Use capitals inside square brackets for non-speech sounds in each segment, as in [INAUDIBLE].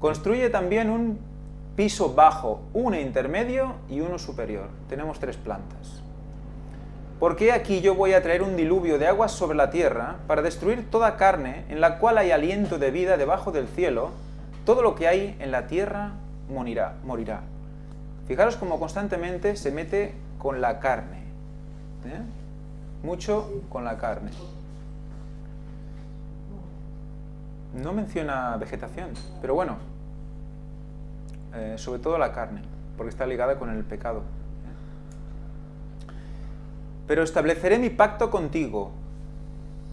Construye también un piso bajo, uno intermedio y uno superior. Tenemos tres plantas. ¿Por qué aquí yo voy a traer un diluvio de aguas sobre la tierra para destruir toda carne en la cual hay aliento de vida debajo del cielo? Todo lo que hay en la tierra morirá. morirá. Fijaros cómo constantemente se mete con la carne. ¿eh? Mucho con la carne. No menciona vegetación, pero bueno, eh, sobre todo la carne, porque está ligada con el pecado. Pero estableceré mi pacto contigo.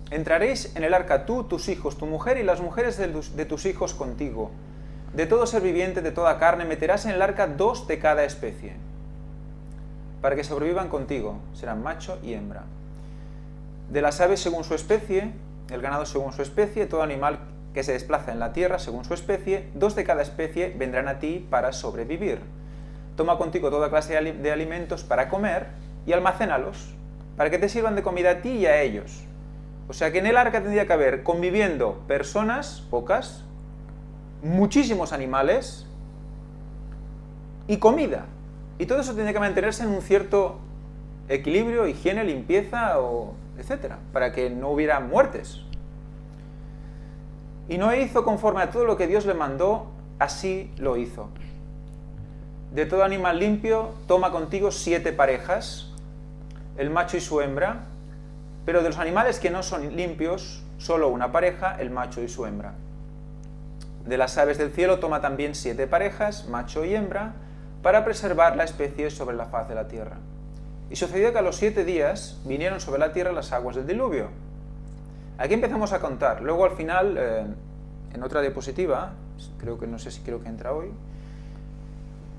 Entraréis en el arca tú, tus hijos, tu mujer y las mujeres de tus, hijos contigo. De todo ser viviente, de toda carne, meterás en el arca dos de cada especie, para que sobrevivan contigo, serán macho y hembra. De las aves según su especie, el ganado según su especie, todo animal que se desplaza en la tierra según su especie, dos de cada especie vendrán a ti para sobrevivir. Toma contigo toda clase de alimentos para comer y almacénalos, para que te sirvan de comida a ti y a ellos. O sea que en el arca tendría que haber conviviendo personas, pocas, muchísimos animales y comida. Y todo eso tiene que mantenerse en un cierto equilibrio, higiene, limpieza, o etcétera, para que no hubiera muertes. Y Noé hizo conforme a todo lo que Dios le mandó, así lo hizo. De todo animal limpio, toma contigo siete parejas, el macho y su hembra, pero de los animales que no son limpios, solo una pareja, el macho y su hembra. De las aves del cielo toma también siete parejas, macho y hembra, para preservar la especie sobre la faz de la tierra. Y sucedió que a los siete días vinieron sobre la tierra las aguas del diluvio, Aquí empezamos a contar. Luego al final, eh, en otra diapositiva, creo que no sé si creo que entra hoy,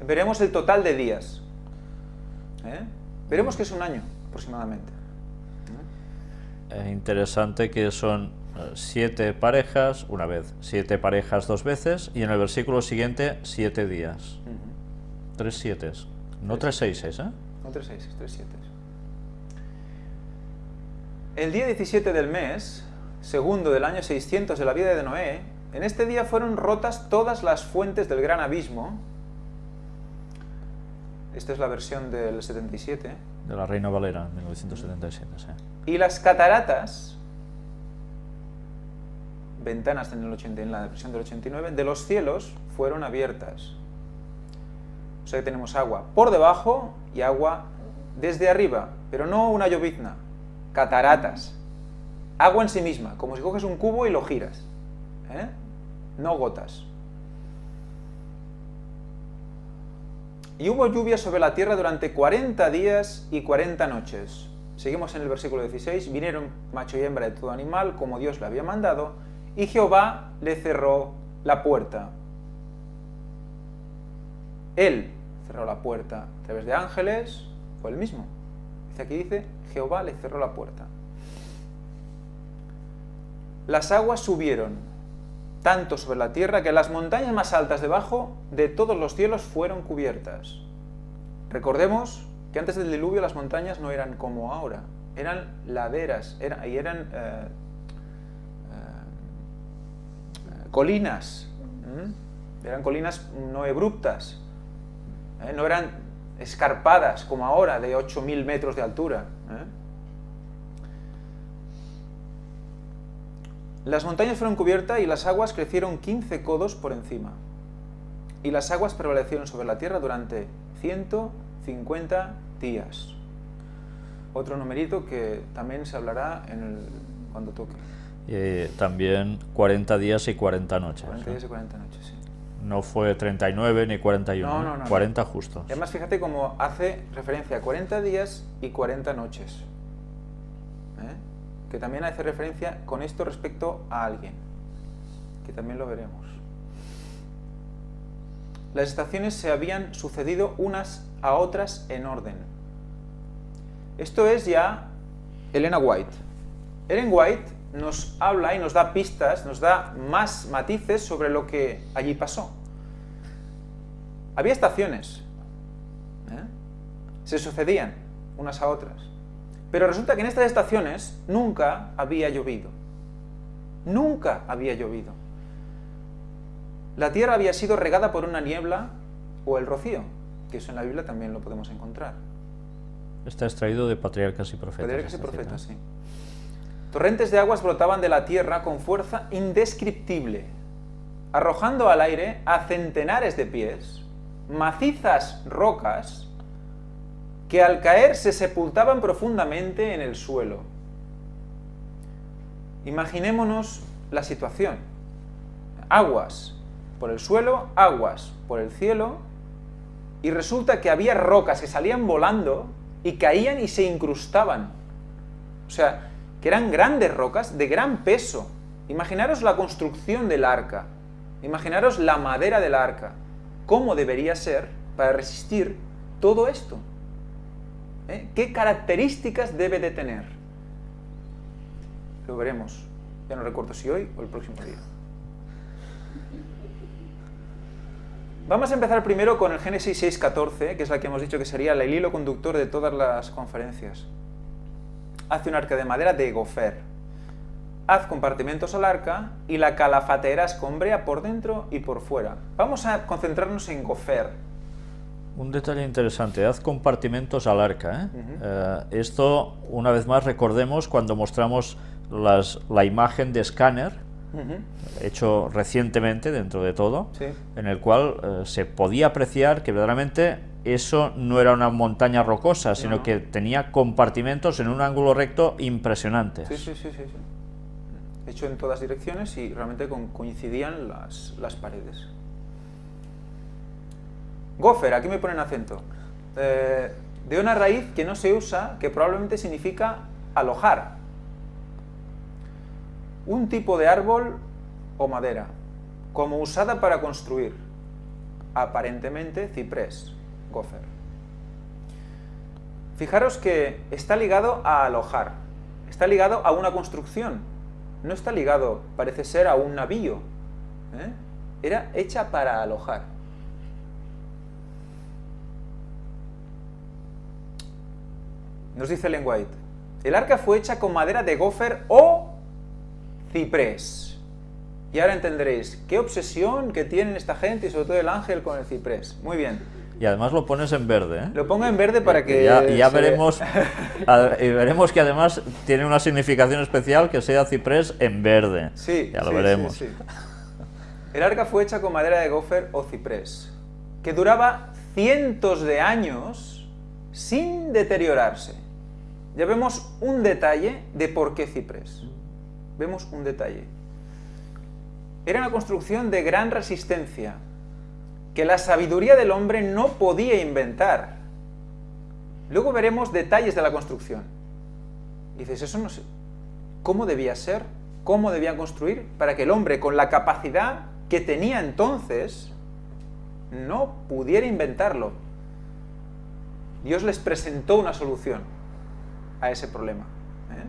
veremos el total de días. ¿eh? Veremos que es un año aproximadamente. Es interesante que son eh, siete parejas una vez, siete parejas dos veces y en el versículo siguiente siete días. Tres siete, no tres seises, ¿eh? No tres seises, tres siete. El día 17 del mes, segundo del año 600 de la vida de Noé, en este día fueron rotas todas las fuentes del gran abismo. Esta es la versión del 77. De la Reina Valera, 1977, sí. Y las cataratas, ventanas en, el 80, en la versión del 89, de los cielos fueron abiertas. O sea que tenemos agua por debajo y agua desde arriba, pero no una llovizna, cataratas. Agua en sí misma, como si coges un cubo y lo giras. ¿eh? No gotas. Y hubo lluvia sobre la tierra durante 40 días y 40 noches. Seguimos en el versículo 16. Vinieron macho y hembra de todo animal, como Dios le había mandado, y Jehová le cerró la puerta. Él cerró la puerta a través de ángeles, fue el mismo. Aquí dice, Jehová le cerró la puerta. Las aguas subieron tanto sobre la tierra que las montañas más altas debajo de todos los cielos fueron cubiertas. Recordemos que antes del diluvio las montañas no eran como ahora, eran laderas y eran eh, eh, colinas, eran colinas no abruptas, ¿eh? no eran escarpadas como ahora de 8.000 metros de altura. Las montañas fueron cubiertas y las aguas crecieron 15 codos por encima. Y las aguas prevalecieron sobre la tierra durante 150 días. Otro numerito que también se hablará en el, cuando toque. Y también 40 días y 40 noches. 40 días y 40 noches, sí. No fue 39 ni 41, no, no, no, 40 justos. además, fíjate cómo hace referencia a 40 días y 40 noches que también hace referencia con esto respecto a alguien, que también lo veremos. Las estaciones se habían sucedido unas a otras en orden. Esto es ya Elena White. Ellen White nos habla y nos da pistas, nos da más matices sobre lo que allí pasó. Había estaciones, ¿eh? se sucedían unas a otras. Pero resulta que en estas estaciones nunca había llovido. Nunca había llovido. la tierra había sido regada por una niebla o el rocío, que eso en la Biblia también lo podemos encontrar. Está extraído de Patriarcas y Profetas. Patriarcas y profetas, sí. Torrentes de aguas brotaban de la tierra con fuerza indescriptible, arrojando al aire a centenares de pies macizas rocas que al caer se sepultaban profundamente en el suelo. Imaginémonos la situación. Aguas por el suelo, aguas por el cielo, y resulta que había rocas que salían volando y caían y se incrustaban. O sea, que eran grandes rocas de gran peso. Imaginaros la construcción del arca, imaginaros la madera del arca, cómo debería ser para resistir todo esto. ¿Eh? ¿Qué características debe de tener? Lo veremos. Ya no recuerdo si hoy o el próximo día. Vamos a empezar primero con el Génesis 6.14, que es la que hemos dicho que sería el hilo conductor de todas las conferencias. Hace un arca de madera de gofer. Haz compartimentos al arca y la calafatera escombrea por dentro y por fuera. Vamos a concentrarnos en gofer. Un detalle interesante, haz compartimentos al arca. ¿eh? Eh, esto, una vez más, recordemos cuando mostramos las- la imagen de escáner, hecho recientemente dentro de todo, Sí. en el cual eh, se podía apreciar que verdaderamente eso no era una montaña rocosa, sino No. que tenía compartimentos en un ángulo recto impresionantes. Sí, sí, sí, sí, sí. Hecho en todas direcciones y realmente coincidían las, las paredes. Gofer, aquí me ponen acento. Eh, de una raíz que no se usa, que probablemente significa alojar. Un tipo de árbol o madera, como usada para construir. Aparentemente ciprés, gofer. Fijaros que está ligado a alojar, está ligado a una construcción, no está ligado, parece ser, a un navío. ¿eh? Era hecha para alojar. Nos dice Ellen White, el arca fue hecha con madera de gofer o ciprés. Y ahora entenderéis qué obsesión que tienen esta gente y sobre todo el ángel con el ciprés. Muy bien. Y además lo pones en verde. ¿eh? Lo pongo en verde para que... ya, ya veremos, [LAUGHS] y veremos que además tiene una significación especial que sea ciprés en verde. Sí, ya lo sí, veremos. sí, sí. El arca fue hecha con madera de gofer o ciprés, que duraba cientos de años sin deteriorarse. Ya vemos un detalle de por qué ciprés. Vemos un detalle. Era una construcción de gran resistencia, que la sabiduría del hombre no podía inventar. Luego veremos detalles de la construcción. Dices, eso no sé. ¿Cómo debía ser? ¿Cómo debían construir? Para que el hombre, con la capacidad que tenía entonces, no pudiera inventarlo. Dios les presentó una solución a ese problema. ¿eh?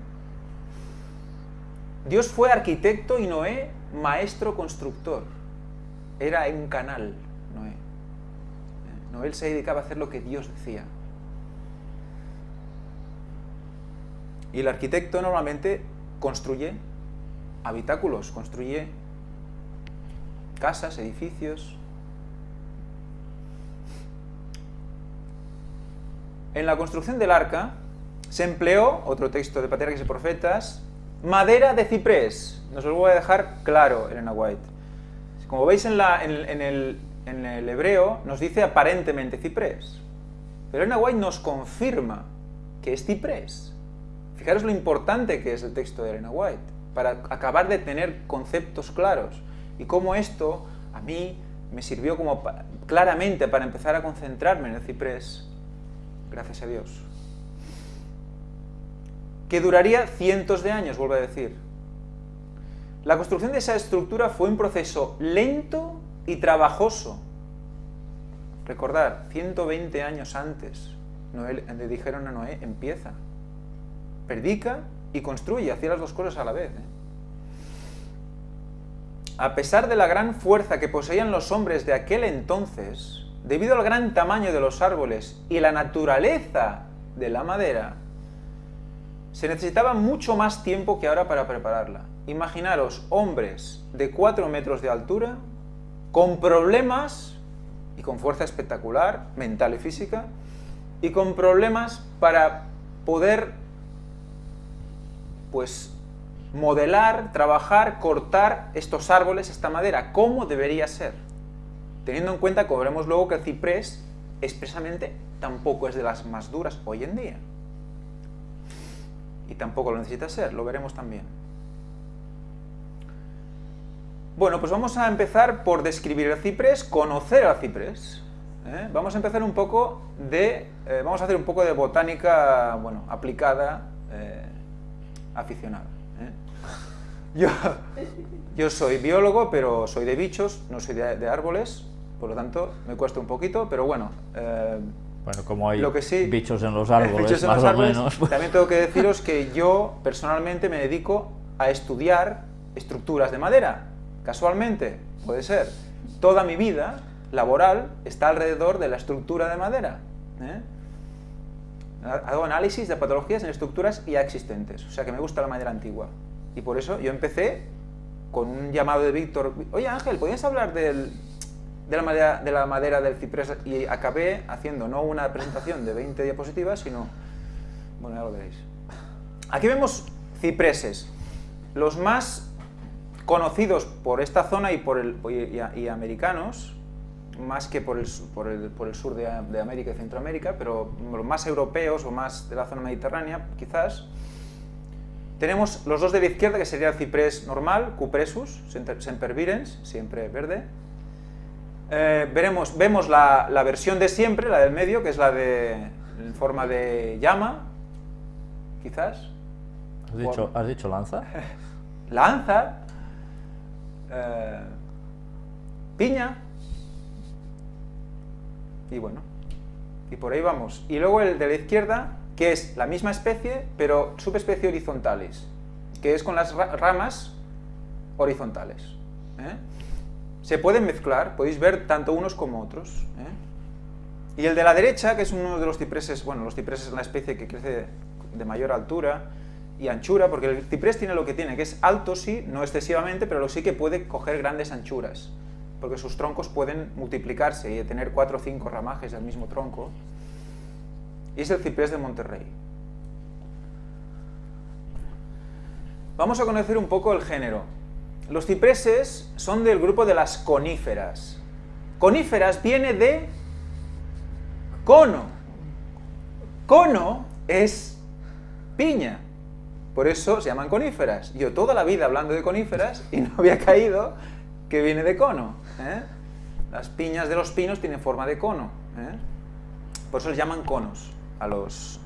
Dios fue arquitecto y Noé maestro constructor. Era un canal, Noé. ¿eh? Noé se dedicaba a hacer lo que Dios decía. Y el arquitecto normalmente construye habitáculos, construye casas, edificios. En la construcción del arca se empleó, otro texto de Patriarcas y Profetas, madera de ciprés. Nos lo voy a dejar claro, Elena White. Como veis en, el- hebreo, nos dice aparentemente ciprés. Pero Elena White nos confirma que es ciprés. Fijaros lo importante que es el texto de Elena White, para acabar de tener conceptos claros. Y cómo esto a mí me sirvió como claramente para empezar a concentrarme en el ciprés, gracias a Dios. Que duraría cientos de años, vuelvo a decir. La construcción de esa estructura fue un proceso lento y trabajoso. Recordar, 120 años antes, Noé- le dijeron a Noé, empieza, predica y construye, hacía las dos cosas a la vez. ¿eh? A pesar de la gran fuerza que poseían los hombres de aquel entonces, debido al gran tamaño de los árboles y la naturaleza de la madera, se necesitaba mucho más tiempo que ahora para prepararla. Imaginaros hombres de 4 metros de altura con problemas y con fuerza espectacular, mental y física, y con problemas para poder pues modelar, trabajar, cortar estos árboles, esta madera, como debería ser. Teniendo en cuenta que veremos luego que el ciprés expresamente tampoco es de las más duras hoy en día. Y tampoco lo necesita ser, lo veremos también. Bueno, pues vamos a empezar por describir el ciprés, conocer al ciprés. ¿eh? Vamos a empezar un poco de... Eh, vamos a hacer un poco de botánica, bueno, aplicada, eh, aficionada. Yo, yo soy biólogo, pero soy de bichos, no soy de, árboles, por lo tanto me cuesta un poquito, pero bueno... bueno, como hay bichos en los [LAUGHS] árboles, más o menos. Pues. También tengo que deciros que yo personalmente me dedico a estudiar estructuras de madera. Casualmente, puede ser. Toda mi vida laboral está alrededor de la estructura de madera. ¿eh? Hago análisis de patologías en estructuras ya existentes, o sea que me gusta la madera antigua. Y por eso yo empecé con un llamado de Víctor, oye Ángel, ¿podrías hablar de, la madera, de la madera del ciprés? Y acabé haciendo no una presentación de 20 diapositivas, sino... Bueno, ya lo veréis. Aquí vemos cipreses. Los más conocidos por esta zona y, por el, y americanos más que por el, por el, por el sur de, de, América y Centroamérica, pero los más europeos o más de la zona mediterránea, quizás. Tenemos los dos de la izquierda, que sería el ciprés normal, Cupressus, sempervirens, siempre verde. Eh, veremos, vemos la, la, versión de siempre, la del medio, que es la de en forma de llama, quizás. ¿Has dicho, ¿has dicho lanza? [LAUGHS] lanza, eh, piña, y bueno, y por ahí vamos. Y luego el de la izquierda, que es la misma especie, pero subespecie horizontales, que es con las ramas horizontales. ¿eh? Se pueden mezclar, podéis ver tanto unos como otros. ¿eh? Y el de la derecha, que es uno de los cipreses, bueno, los cipreses es una especie que crece de mayor altura y anchura, porque el ciprés tiene lo que tiene, que es alto sí, no excesivamente, pero sí que puede coger grandes anchuras porque sus troncos pueden multiplicarse y tener cuatro o cinco ramajes del mismo tronco, y es el ciprés de Monterrey. Vamos a conocer un poco el género. Los cipreses son del grupo de las coníferas. Coníferas viene de cono. Cono es piña. Por eso se llaman coníferas. Yo toda la vida hablando de coníferas y no había caído que viene de cono. ¿eh? Las piñas de los pinos tienen forma de cono. ¿eh? Por eso les llaman conos a, los,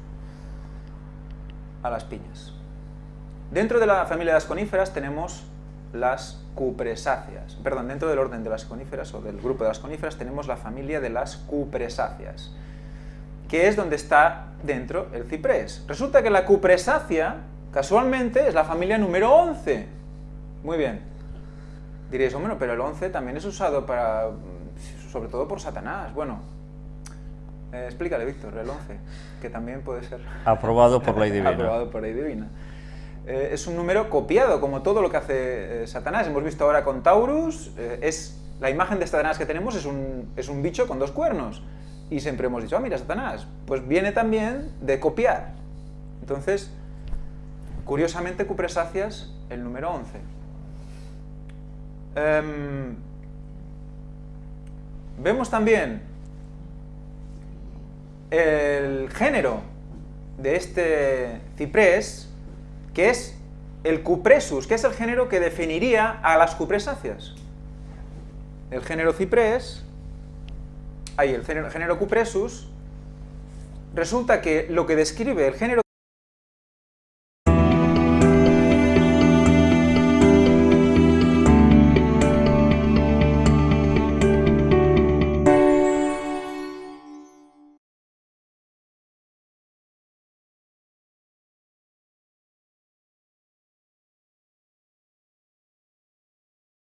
a las piñas. Dentro de la familia de las coníferas tenemos las cupresáceas. Perdón, dentro del orden de las coníferas o del grupo de las coníferas tenemos la familia de las cupresáceas, que es donde está dentro el ciprés. Resulta que la cupresácea, casualmente, es la familia número 11. Muy bien. Diréis, bueno, pero el 11 también es usado para, sobre todo por Satanás. Bueno, eh, explícale, Víctor, el 11, que también puede ser... Aprobado por ley divina. [LAUGHS] Aprobado por ley divina. Eh, es un número copiado, como todo lo que hace eh, Satanás. Hemos visto ahora con Taurus, es la imagen de Satanás que tenemos es un, es un bicho con dos cuernos. Y siempre hemos dicho, ah, mira, Satanás. Pues viene también de copiar. Entonces, curiosamente, Cupresáceas, el número 11. Em, vemos también el género de este ciprés, que es el cupresus, que es el género que definiría a las cupresáceas. El género ciprés, ahí el género, cupresus, resulta que lo que describe el género